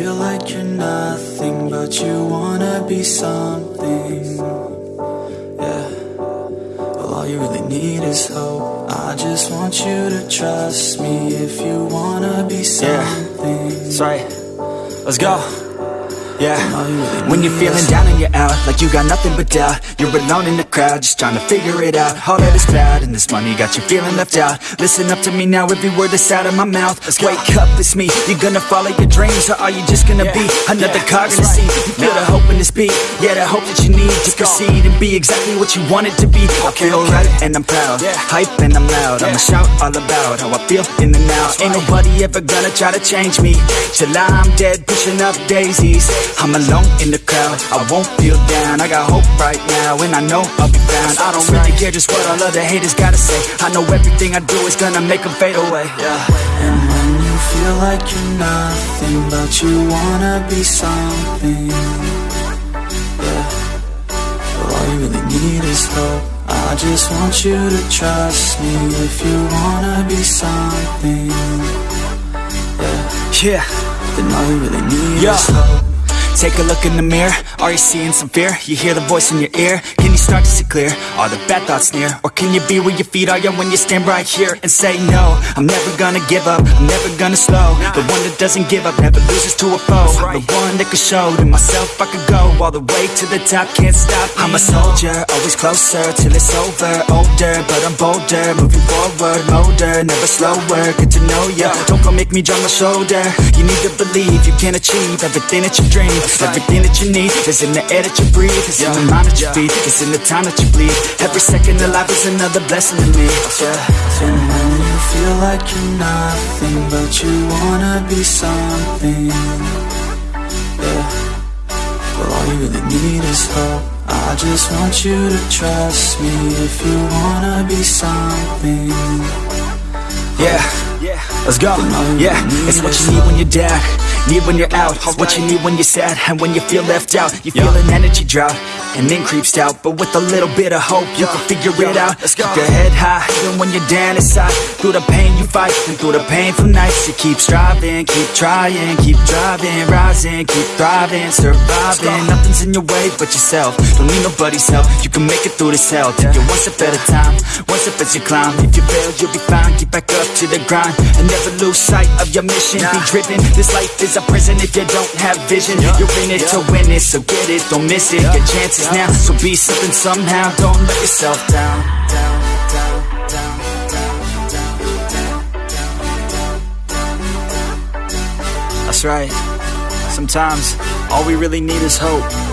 feel like you're nothing, but you wanna be something. Yeah. Well, all you really need is hope. I just want you to trust me if you wanna be something. That's right. Let's go. Yeah. When you're feeling down and you're out, like you got nothing but doubt. You're alone in the crowd, just trying to figure it out. All that is cloud and this money got you feeling left out. Listen up to me now, every word that's out of my mouth. Wake up, it's me. You're gonna follow your dreams, or are you just gonna be another cog in the scene? You feel the hope in this beat, yeah, the hope that you need to proceed and be exactly what you want it to be. I feel right and I'm proud, hype and I'm loud. I'ma shout all about how I feel in the now. Ain't nobody ever gonna try to change me till I'm dead, pushing up daisies. I'm alone in the crowd, I won't feel down. I got hope right now, and I know I'll be found. I don't really care just what all other haters gotta say. I know everything I do is gonna make them fade away. Yeah. And when you feel like you're nothing, but you wanna be something. Yeah. Well, all you really need is hope. I just want you to trust me if you wanna be something. Yeah. Yeah. Then all you really need Yo. is hope. Take a look in the mirror, are you seeing some fear? You hear the voice in your ear, can you start to see clear? Are the bad thoughts near? Or can you be where your feet are? Yeah, when you stand right here and say no? I'm never gonna give up, I'm never gonna slow. The one that doesn't give up, never loses to a foe. The one that could show to myself I could go all the way to the top, can't stop. Me. I'm a soldier, always closer till it's over. Older, but I'm bolder, moving forward, older Never slower, get to know ya. Don't go make me drop my shoulder. You need to believe you can achieve everything that you dream Everything that you need is in the air that you breathe It's in the mind that you feed, it's in the time that you bleed Every second of life is another blessing to me Yeah, And when you feel like you're nothing, but you wanna be something. Yeah. Well, all you really need is hope. I just want you to trust me if you wanna be something. Yeah Let's go, yeah, it's what you need when you're down. Need when you're out, what you need when you're sad. And when you feel left out, you feel an energy drought And then creeps out, but with a little bit of hope You can figure it out, Let's Keep your head high Even when you're down inside. Through the pain you fight, and through the painful nights You keep striving, keep trying, keep driving Rising, keep thriving, surviving. Nothing's in your way but yourself. Don't need nobody's help, you can make it through this hell. Take it one step at a time, one step as you climb. If you fail, you'll be fine, get back up to the grind. And never lose sight of your mission Be driven, this life is a prison if you don't have vision. You're in it to win it, so get it, don't miss it. Your chances now, so be something somehow Don't let yourself down. That's right. Sometimes all we really need is hope.